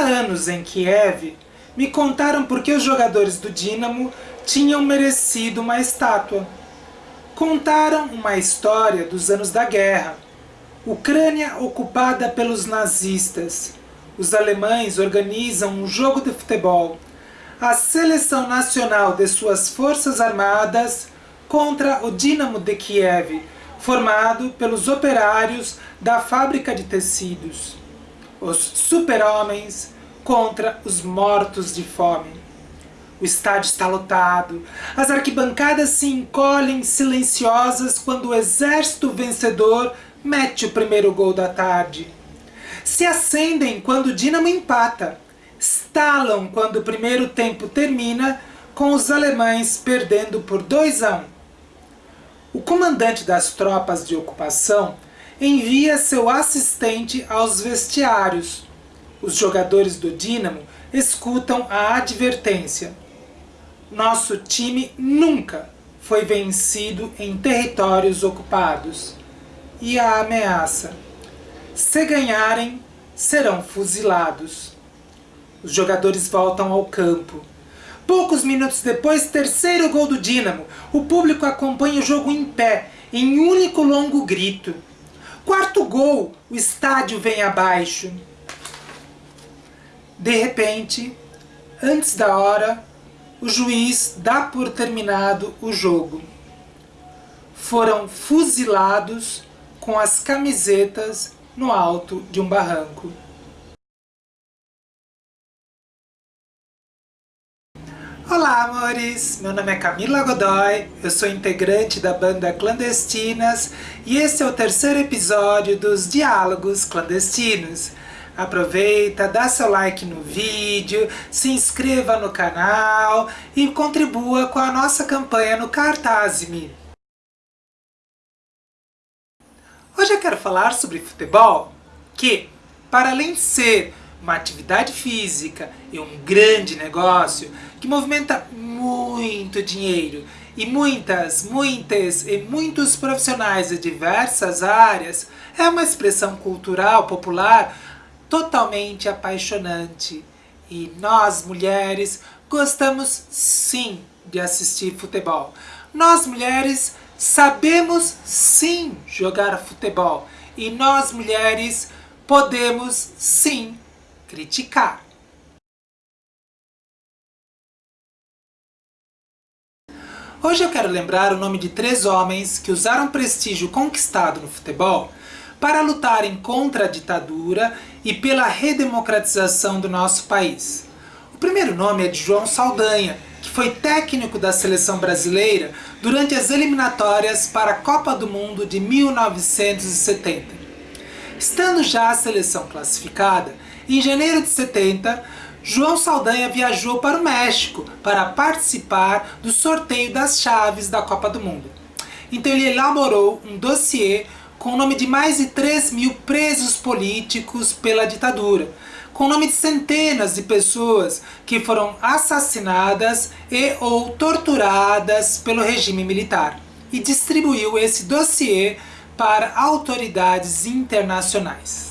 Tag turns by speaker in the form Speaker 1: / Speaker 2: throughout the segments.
Speaker 1: anos em Kiev, me contaram por que os jogadores do Dinamo tinham merecido uma estátua. Contaram uma história dos anos da guerra. Ucrânia ocupada pelos nazistas. Os alemães organizam um jogo de futebol. A seleção nacional de suas forças armadas contra o Dinamo de Kiev, formado pelos operários da fábrica de tecidos. Os super-homens contra os mortos de fome. O estádio está lotado. As arquibancadas se encolhem silenciosas quando o exército vencedor mete o primeiro gol da tarde. Se acendem quando o Dinamo empata. Estalam quando o primeiro tempo termina, com os alemães perdendo por 2 a 1. O comandante das tropas de ocupação envia seu assistente aos vestiários. Os jogadores do Dinamo escutam a advertência. Nosso time nunca foi vencido em territórios ocupados. E a ameaça. Se ganharem, serão fuzilados. Os jogadores voltam ao campo. Poucos minutos depois, terceiro gol do Dinamo. O público acompanha o jogo em pé, em único longo grito. Quarto gol, o estádio vem abaixo. De repente, antes da hora, o juiz dá por terminado o jogo. Foram fuzilados com as camisetas no alto de um barranco. Olá, amores! Meu nome é Camila Godoy, eu sou integrante da banda Clandestinas e esse é o terceiro episódio dos Diálogos Clandestinos. Aproveita, dá seu like no vídeo, se inscreva no canal e contribua com a nossa campanha no Cartaz-me. Hoje eu quero falar sobre futebol, que, para além de ser uma atividade física e um grande negócio que movimenta muito dinheiro e muitas, muitas e muitos profissionais de diversas áreas, é uma expressão cultural popular totalmente apaixonante. E nós, mulheres, gostamos sim de assistir futebol. Nós, mulheres, sabemos sim jogar futebol. E nós, mulheres, podemos sim criticar. Hoje eu quero lembrar o nome de três homens que usaram prestígio conquistado no futebol para lutarem contra a ditadura e pela redemocratização do nosso país. O primeiro nome é de João Saldanha, que foi técnico da seleção brasileira durante as eliminatórias para a Copa do Mundo de 1970. Estando já a seleção classificada, em janeiro de 70, João Saldanha viajou para o México para participar do sorteio das chaves da Copa do Mundo. Então ele elaborou um dossiê com o nome de mais de 3 mil presos políticos pela ditadura, com o nome de centenas de pessoas que foram assassinadas e ou torturadas pelo regime militar, e distribuiu esse dossiê para autoridades internacionais.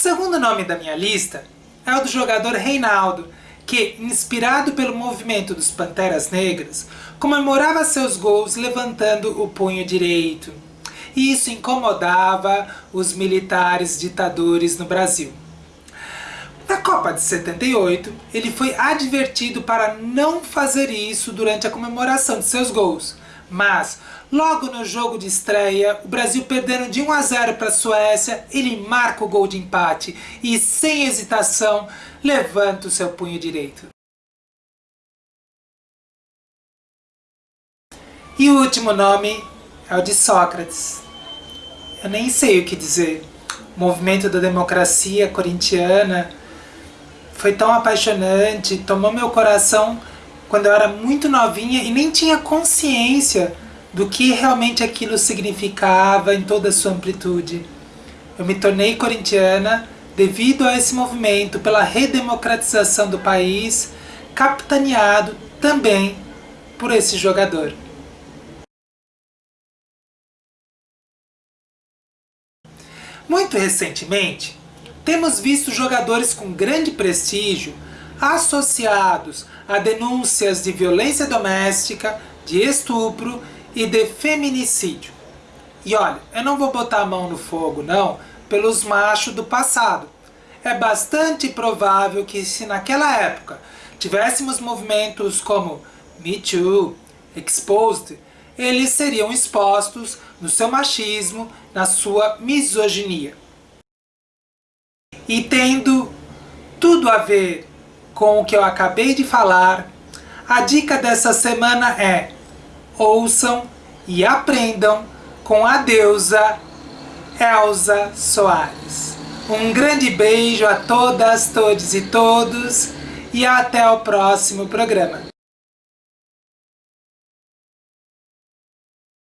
Speaker 1: Segundo nome da minha lista é o do jogador Reinaldo, que, inspirado pelo movimento dos Panteras Negras, comemorava seus gols levantando o punho direito. E isso incomodava os militares ditadores no Brasil. Na Copa de 78, ele foi advertido para não fazer isso durante a comemoração de seus gols. Mas, logo no jogo de estreia, o Brasil perdendo de 1 a 0 para a Suécia, ele marca o gol de empate e, sem hesitação, levanta o seu punho direito. E o último nome é o de Sócrates. Eu nem sei o que dizer. O movimento da democracia corintiana foi tão apaixonante, tomou meu coração quando eu era muito novinha e nem tinha consciência do que realmente aquilo significava em toda a sua amplitude. Eu me tornei corintiana devido a esse movimento pela redemocratização do país, capitaneado também por esse jogador. Muito recentemente, temos visto jogadores com grande prestígio associados a denúncias de violência doméstica, de estupro e de feminicídio. E olha, eu não vou botar a mão no fogo não, pelos machos do passado. É bastante provável que se naquela época tivéssemos movimentos como Me Too, Exposed, eles seriam expostos no seu machismo, na sua misoginia. E tendo tudo a ver com o que eu acabei de falar, a dica dessa semana é ouçam e aprendam com a deusa Elza Soares. Um grande beijo a todas, todos e todos e até o próximo programa.